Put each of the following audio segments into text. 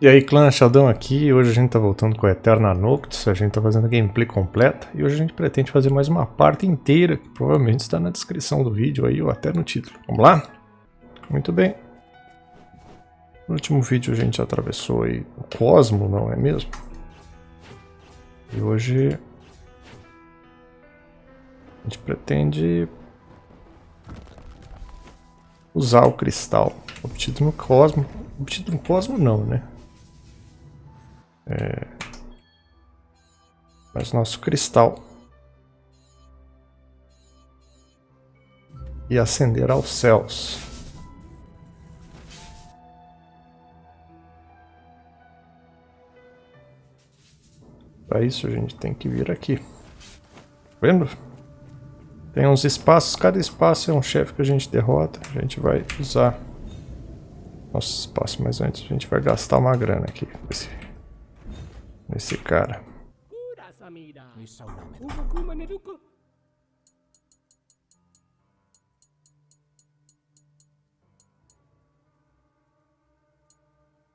E aí clã Sheldon aqui, hoje a gente tá voltando com a Eterna Noctis, a gente tá fazendo a gameplay completa e hoje a gente pretende fazer mais uma parte inteira, que provavelmente está na descrição do vídeo aí ou até no título. Vamos lá? Muito bem. No último vídeo a gente atravessou aí o Cosmo, não é mesmo? E hoje a gente pretende usar o cristal obtido no Cosmo. Obtido no Cosmo não, né? É... Mas nosso cristal. E ascender aos céus. Para isso a gente tem que vir aqui. Tá vendo? Tem uns espaços, cada espaço é um chefe que a gente derrota. A gente vai usar nosso espaço, mas antes a gente vai gastar uma grana aqui nesse cara.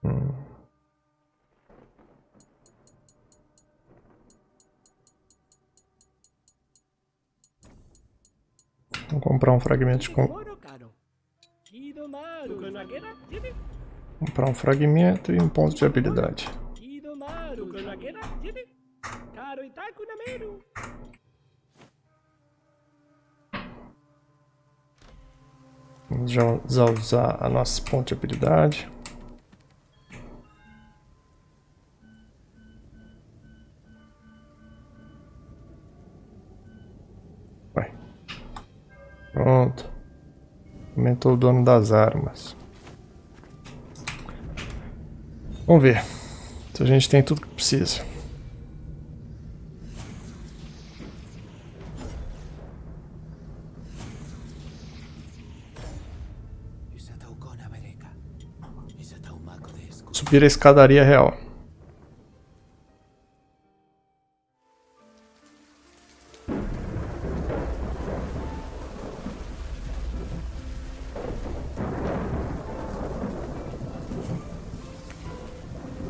Hum. Vamos comprar um fragmento de... Com... Comprar um fragmento e um ponto de habilidade. Já usar a nossa ponte de habilidade. Vai. Pronto. Aumentou o dono das armas. Vamos ver se a gente tem tudo que precisa. Subir a escadaria real.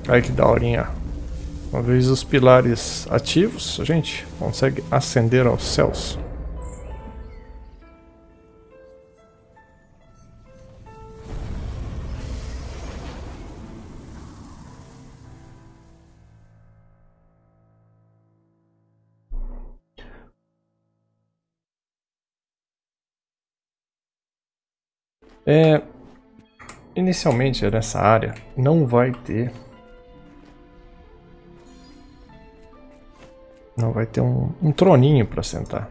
Aí que daorinha. Uma vez os pilares ativos, a gente consegue ascender aos céus. É, inicialmente nessa área não vai ter não vai ter um, um troninho para sentar.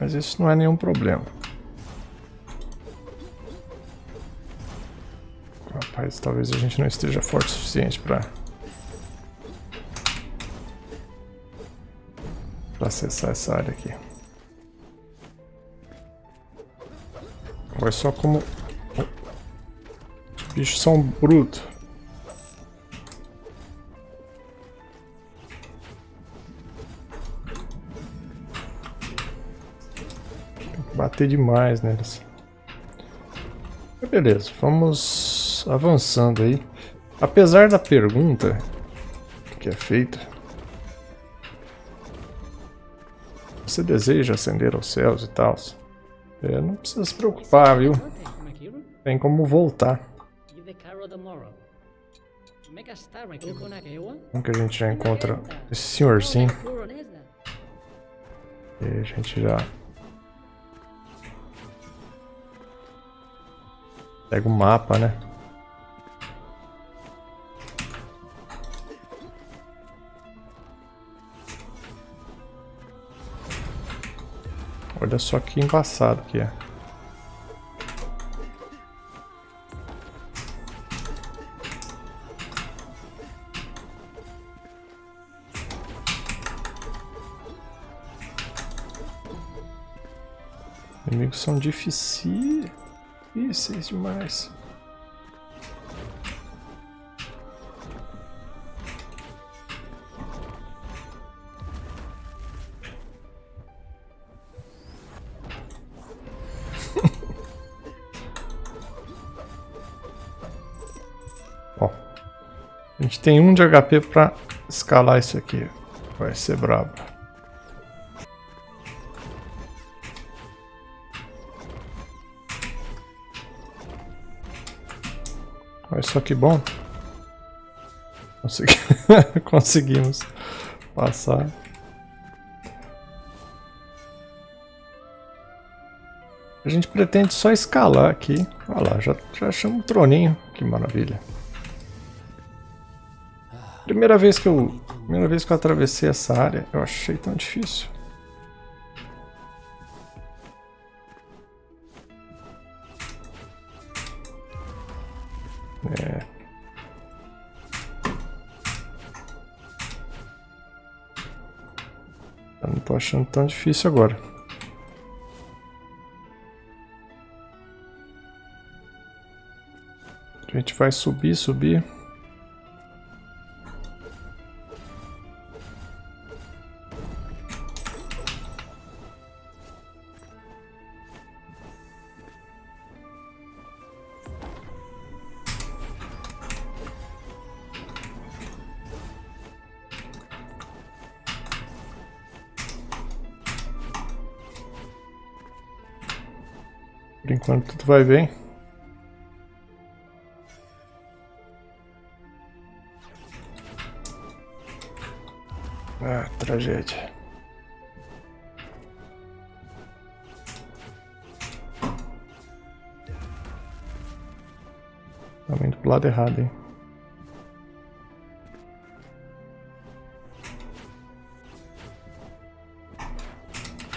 Mas isso não é nenhum problema. Rapaz, talvez a gente não esteja forte o suficiente para acessar essa área aqui. Olha só como... Os bichos são brutos. Bater demais neles. Beleza, vamos avançando aí. Apesar da pergunta que é feita, você deseja ascender aos céus e tal? É, não precisa se preocupar, viu? Tem como voltar. Como que a gente já encontra esse senhorzinho? E a gente já... Pega o mapa, né? Olha só que embaçado que é. Inimigos são difíceis demais. Tem um de HP pra escalar isso aqui. Vai ser brabo. Olha só que bom. Consegui... Conseguimos passar. A gente pretende só escalar aqui. Olha lá, já, já achamos um troninho. Que maravilha. Primeira vez que eu... Primeira vez que eu atravessei essa área, eu achei tão difícil. É. Eu não tô achando tão difícil agora. A gente vai subir, subir. Tudo vai bem. Ah, tragédia. Estamos indo pro lado errado, hein?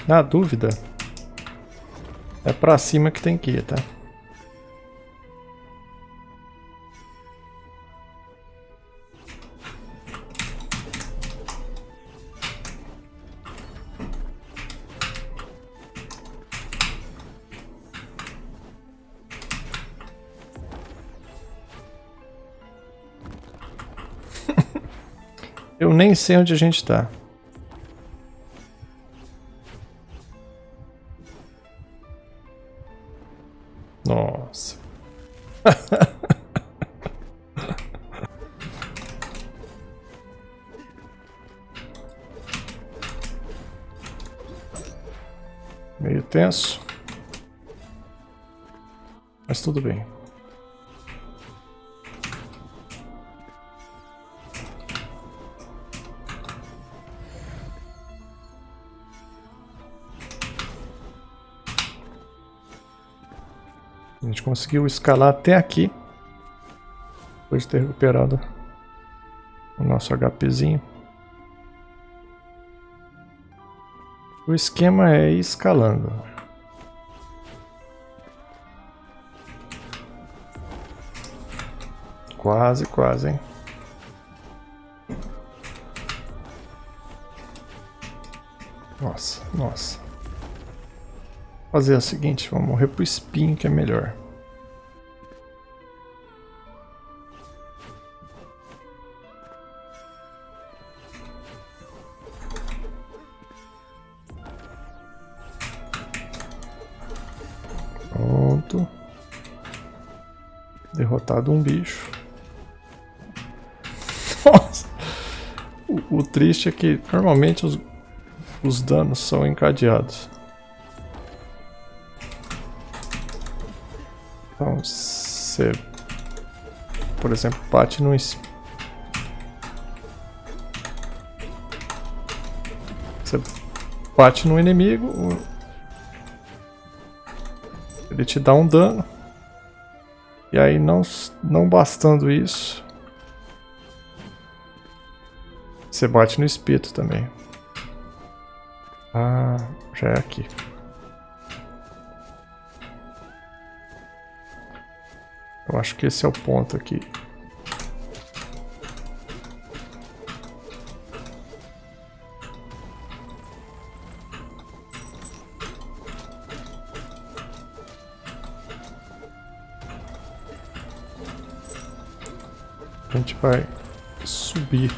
Na dúvida, é pra cima que tem que ir, tá? Eu nem sei onde a gente tá. Meio tenso. Mas tudo bem. A gente conseguiu escalar até aqui. Depois de ter recuperado o nosso HPzinho. O esquema é ir escalando. Quase, quase, hein? Nossa, nossa fazer o seguinte, vamos morrer pro espinho que é melhor. Pronto. Derrotado um bicho. Nossa. O, o triste é que normalmente os, os danos são encadeados. Você, por exemplo, bate no Você bate no inimigo, ele te dá um dano. E aí, não, não bastando isso, você bate no espeto também. Ah, já é aqui. Eu acho que esse é o ponto aqui. A gente vai subir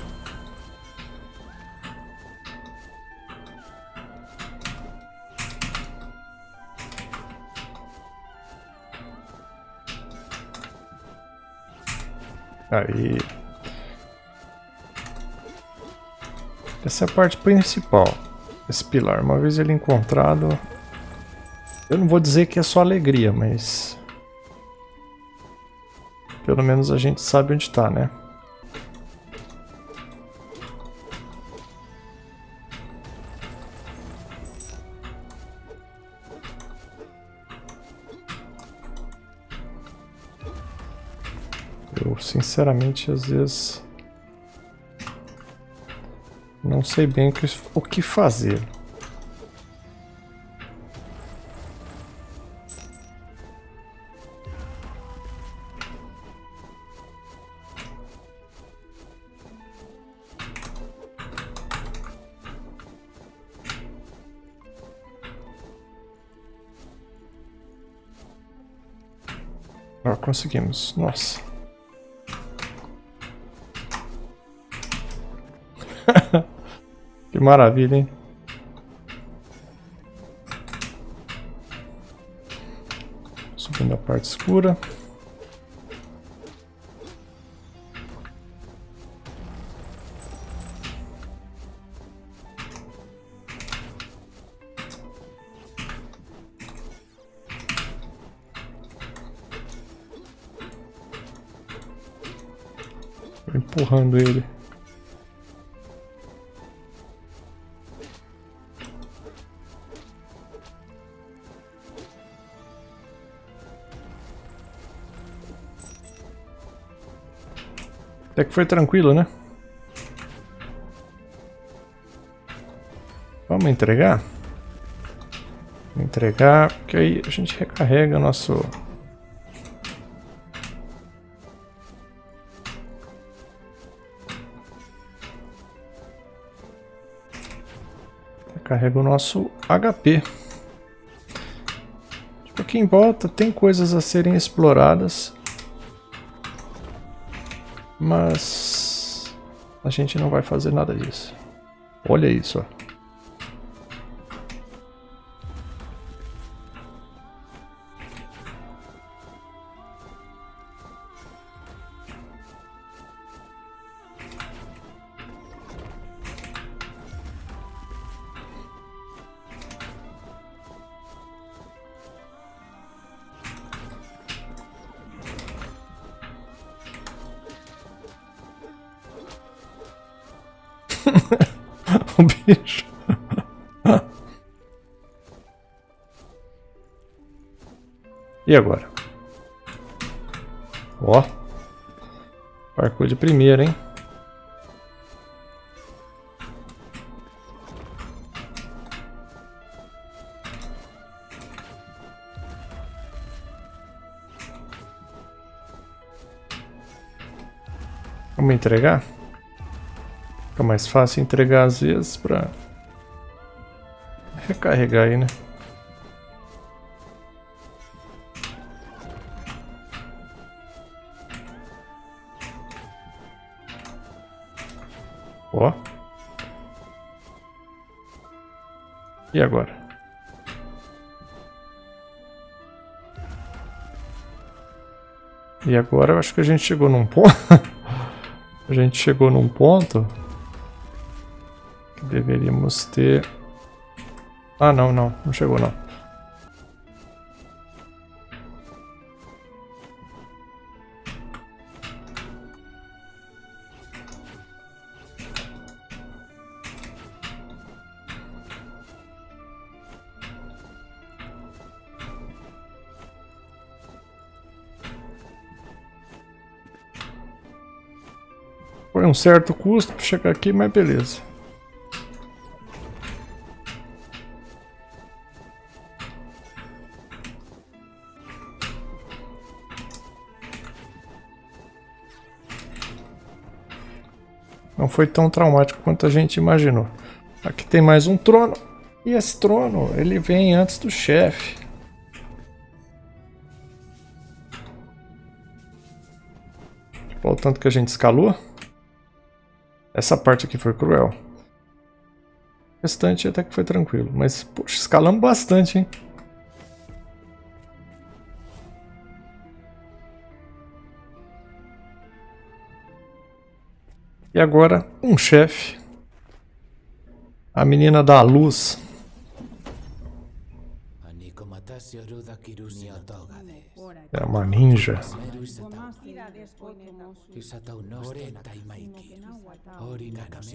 Aí. Essa é a parte principal. Esse pilar. Uma vez ele encontrado... Eu não vou dizer que é só alegria, mas... Pelo menos a gente sabe onde está, né? Sinceramente, às vezes... Não sei bem o que fazer. Ah, conseguimos. Nossa. Que maravilha, hein? Subindo a parte escura. empurrando ele. Até que foi tranquilo, né? Vamos entregar? Entregar, porque aí a gente recarrega nosso... Recarrega o nosso HP. Tipo, aqui em volta tem coisas a serem exploradas. Mas a gente não vai fazer nada disso. Olha isso, ó. O bicho. E agora? Ó. Parkour de primeira, hein? Vamos entregar? Fica mais fácil entregar às vezes pra recarregar aí, né? Ó. E agora? E agora eu acho que a gente chegou num ponto. a gente chegou num ponto Deveríamos ter... Ah, não, não. Não chegou, não. Foi um certo custo para chegar aqui, mas beleza. Não foi tão traumático quanto a gente imaginou. Aqui tem mais um trono. E esse trono, ele vem antes do chefe. Olha o tanto que a gente escalou. Essa parte aqui foi cruel. O restante até que foi tranquilo. Mas, poxa, escalamos bastante, hein? E agora, um chefe. A menina da luz. É uma ninja.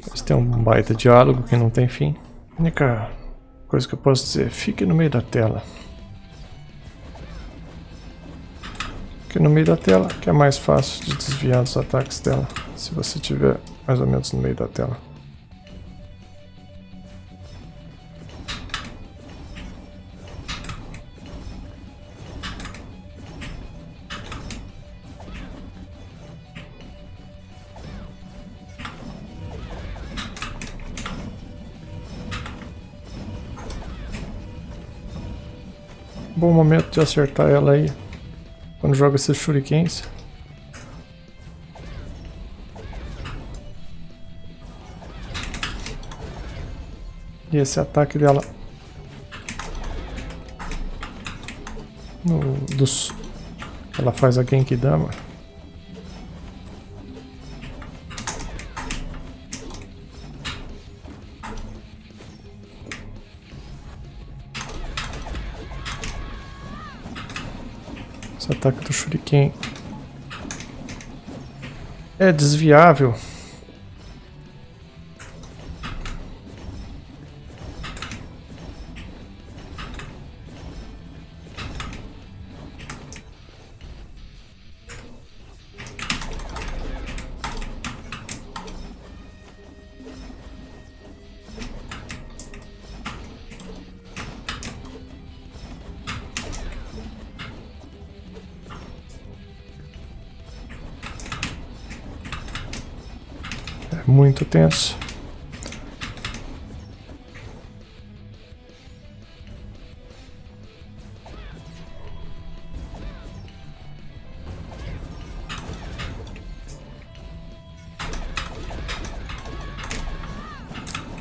Mas tem um baita diálogo que não tem fim. A única coisa que eu posso dizer, fique no meio da tela. Fique no meio da tela, que é mais fácil de desviar dos ataques dela, se você estiver mais ou menos no meio da tela. Bom momento de acertar ela aí. Quando joga esses shurikens. E esse ataque dela. No, dos, ela faz a Genkidama. Ataque do Shuriken é desviável. Muito tenso.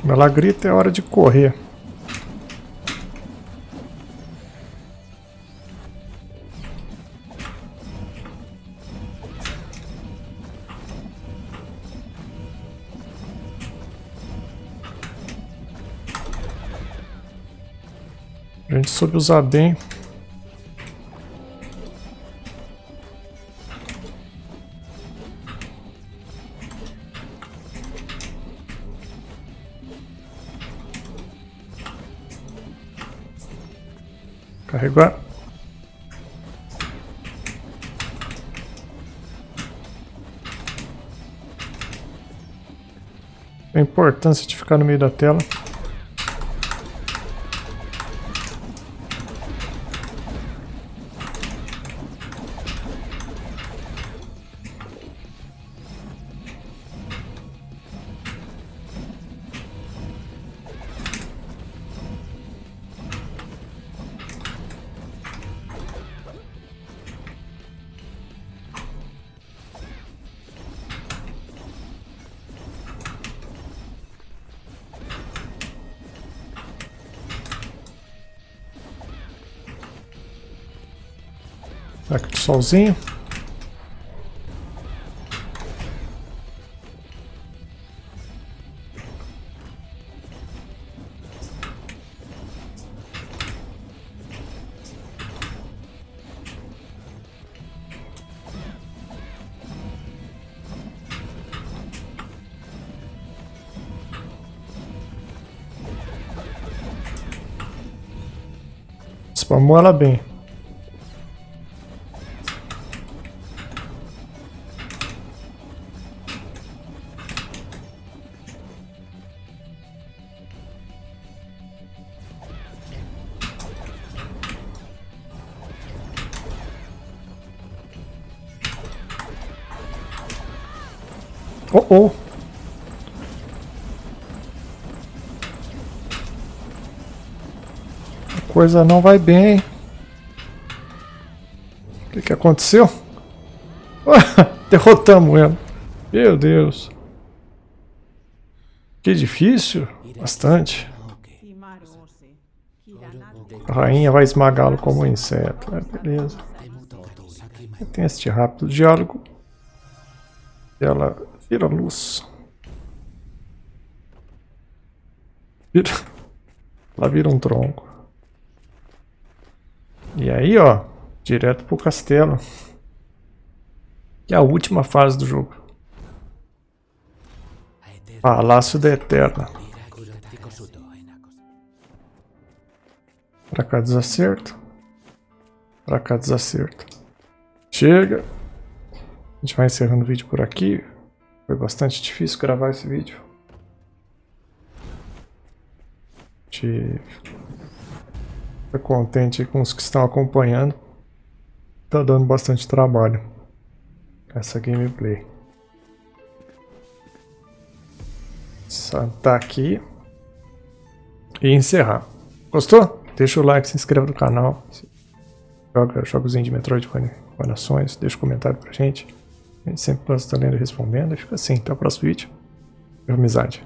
Ela grita, é hora de correr. Soube usar bem. Carregar. A importância de ficar no meio da tela. Aqui do solzinho. Spamou ela bem. Oh. A coisa não vai bem. O que, que aconteceu? Derrotamos ela. Meu Deus. Que difícil. Bastante. A rainha vai esmagá-lo como um inseto. É, beleza. Tem este rápido diálogo. Ela Tira a luz. Vira. Lá vira um tronco. E aí, ó. Direto pro castelo. Que é a última fase do jogo. Palácio da Eterna. Pra cá desacerto. Pra cá desacerto. Chega. A gente vai encerrando o vídeo por aqui. Foi bastante difícil gravar esse vídeo. Gente fica contente com os que estão acompanhando. Tá dando bastante trabalho essa gameplay. Saltar aqui e encerrar. Gostou? Deixa o like, se inscreva no canal. Joga jogozinho de Metroid com nações, deixa um comentário pra gente. A gente sempre está lendo e respondendo. E fica assim, até o próximo vídeo. Amizade.